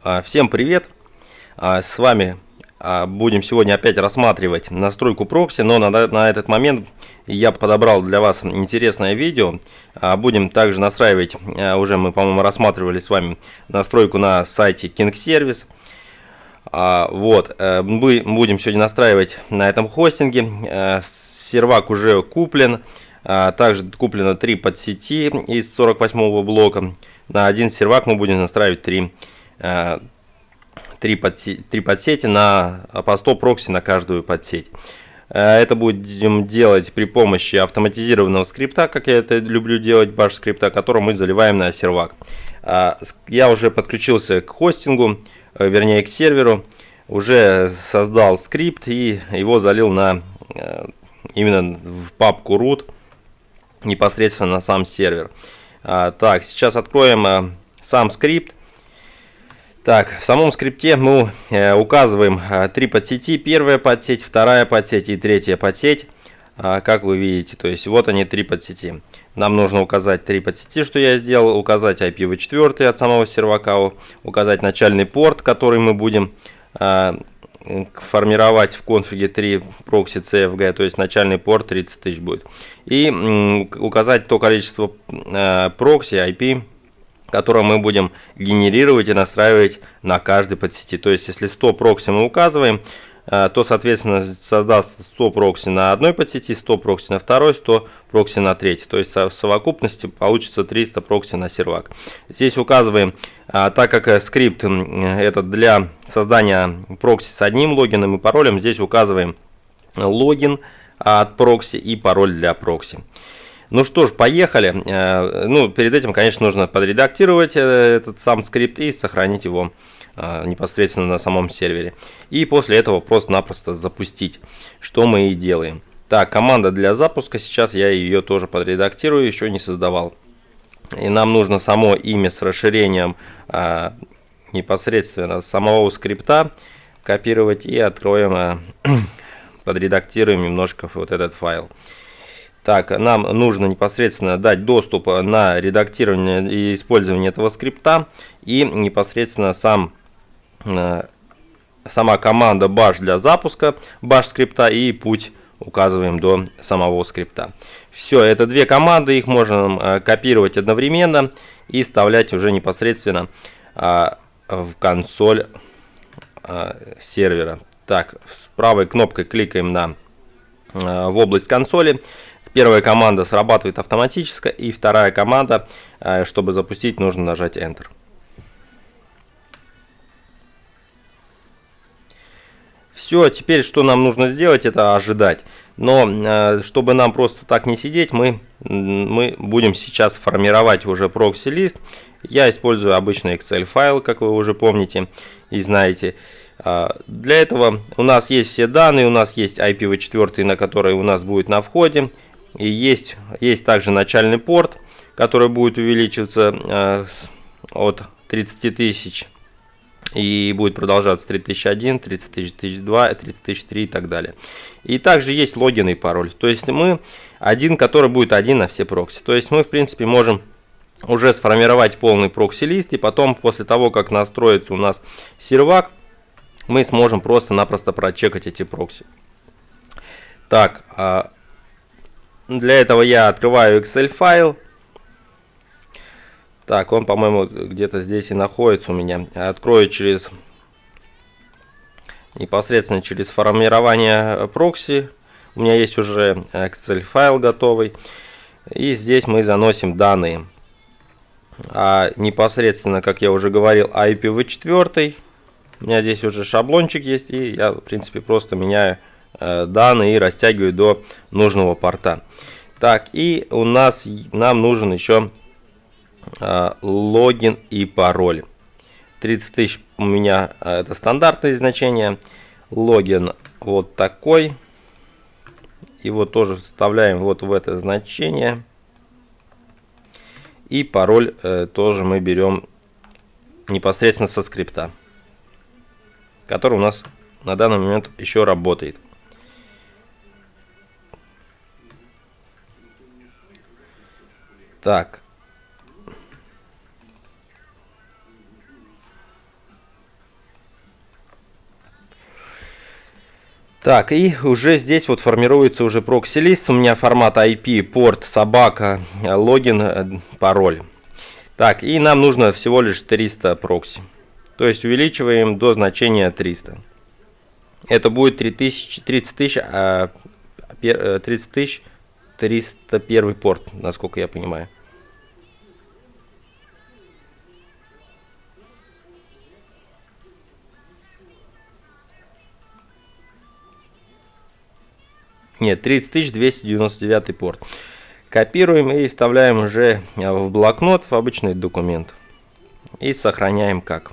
А, всем привет! А, с вами а, будем сегодня опять рассматривать настройку прокси, но на, на этот момент я подобрал для вас интересное видео. Будем также настраивать, уже мы, по-моему, рассматривали с вами настройку на сайте King Service. Вот, э, мы будем сегодня настраивать на этом хостинге. Э, сервак уже куплен. Также куплено 3 подсети из 48 блока. На один сервак мы будем настраивать 3 подсети Э, три подсети, три подсети на э, по 100 прокси на каждую подсеть. Э, это будем делать при помощи автоматизированного скрипта, как я это люблю делать, баш скрипта, который мы заливаем на сервак. Я уже подключился к хостингу, вернее к серверу, уже создал скрипт и его залил на именно в папку root непосредственно на сам сервер. Так, сейчас откроем сам скрипт. Так, в самом скрипте мы э, указываем э, три подсети. Первая подсеть, вторая подсеть и третья подсеть. Э, как вы видите, то есть вот они три подсети. Нам нужно указать три подсети, что я сделал. Указать IPv4 от самого сервака. Указать начальный порт, который мы будем э, формировать в конфиге 3 прокси CFG, то есть начальный порт 30 тысяч будет. И указать то количество э, прокси IP которое мы будем генерировать и настраивать на каждой подсети. То есть, если 100 прокси мы указываем, э, то, соответственно, создаст 100 прокси на одной подсети, 100 прокси на второй, 100 прокси на третьей. То есть, в совокупности получится 300 прокси на сервак. Здесь указываем, э, так как э, скрипт этот для создания прокси с одним логином и паролем, здесь указываем логин от прокси и пароль для прокси. Ну что ж, поехали. Э, ну, перед этим, конечно, нужно подредактировать э, этот сам скрипт и сохранить его э, непосредственно на самом сервере. И после этого просто-напросто запустить, что мы и делаем. Так, команда для запуска, сейчас я ее тоже подредактирую, еще не создавал. И нам нужно само имя с расширением непосредственно самого скрипта копировать и откроем, подредактируем немножко вот этот файл. Так, нам нужно непосредственно дать доступ на редактирование и использование этого скрипта и непосредственно сам, э, сама команда bash для запуска bash скрипта и путь указываем до самого скрипта. Все, это две команды, их можно э, копировать одновременно и вставлять уже непосредственно э, в консоль сервера. Так, с правой кнопкой кликаем на в область консоли Первая команда срабатывает автоматически, и вторая команда, э, чтобы запустить, нужно нажать Enter. Все, теперь что нам нужно сделать, это ожидать. Но э, чтобы нам просто так не сидеть, мы, мы будем сейчас формировать уже прокси-лист. Я использую обычный Excel файл, как вы уже помните и знаете. Э, для этого у нас есть все данные, у нас есть IPv4, на который у нас будет на входе. И есть, есть также начальный порт, который будет увеличиваться э, от 30 тысяч и будет продолжаться 3001, 30002, 30003 и так далее. И также есть логин и пароль. То есть мы один, который будет один на все прокси. То есть мы в принципе можем уже сформировать полный прокси-лист и потом после того, как настроится у нас сервак, мы сможем просто-напросто прочекать эти прокси. Так, а для этого я открываю Excel файл. Так, он, по-моему, где-то здесь и находится у меня. Открою через непосредственно через формирование прокси. У меня есть уже Excel файл готовый. И здесь мы заносим данные. А непосредственно, как я уже говорил, IPv4. У меня здесь уже шаблончик есть. И я, в принципе, просто меняю данные и растягиваю до нужного порта. Так, и у нас нам нужен еще э, логин и пароль. 30 тысяч у меня э, это стандартное значение. Логин вот такой. Его тоже вставляем вот в это значение. И пароль э, тоже мы берем непосредственно со скрипта, который у нас на данный момент еще работает. Так. Так, и уже здесь вот формируется уже прокси-лист. У меня формат IP, порт, собака, э, логин, э, пароль. Так, и нам нужно всего лишь 300 прокси. То есть увеличиваем до значения 300. Это будет 3000, 30 тысяч, а, 30 э, тысяч 301 порт, насколько я понимаю. Нет, 30299 порт. Копируем и вставляем уже в блокнот, в обычный документ. И сохраняем как.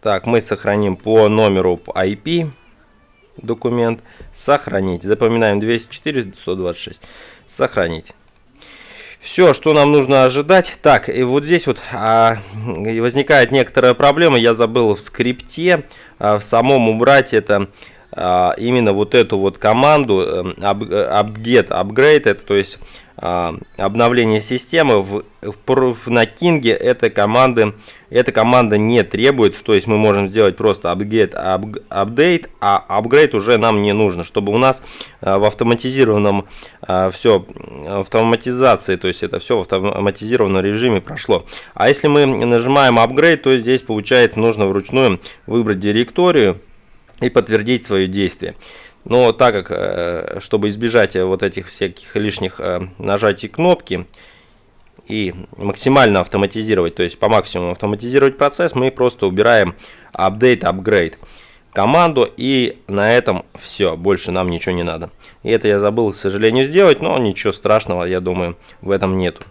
Так, мы сохраним по номеру IP документ. Сохранить. Запоминаем 204 126. Сохранить. Все, что нам нужно ожидать. Так, и вот здесь вот а, возникает некоторая проблема. Я забыл в скрипте а, в самом убрать это а, именно вот эту вот команду эм, upget, upgrade, это то есть а, обновление системы в, в, на King этой команды эта команда не требуется, то есть мы можем сделать просто upgrade, up, update, а upgrade уже нам не нужно, чтобы у нас а, в автоматизированном все автоматизации, то есть это все в автоматизированном режиме прошло. А если мы нажимаем upgrade, то здесь получается нужно вручную выбрать директорию и подтвердить свое действие. Но так как, э, чтобы избежать вот этих всяких лишних э, нажатий кнопки и максимально автоматизировать, то есть по максимуму автоматизировать процесс, мы просто убираем update, upgrade команду и на этом все, больше нам ничего не надо. И это я забыл, к сожалению, сделать, но ничего страшного, я думаю, в этом нету.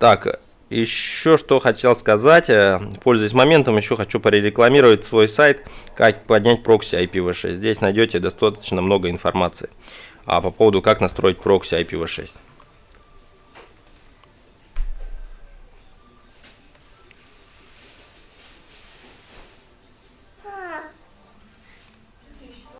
Так, еще что хотел сказать, э, пользуясь моментом, еще хочу прорекламировать свой сайт, как поднять прокси IPv6. Здесь найдете достаточно много информации а по поводу, как настроить прокси IPv6.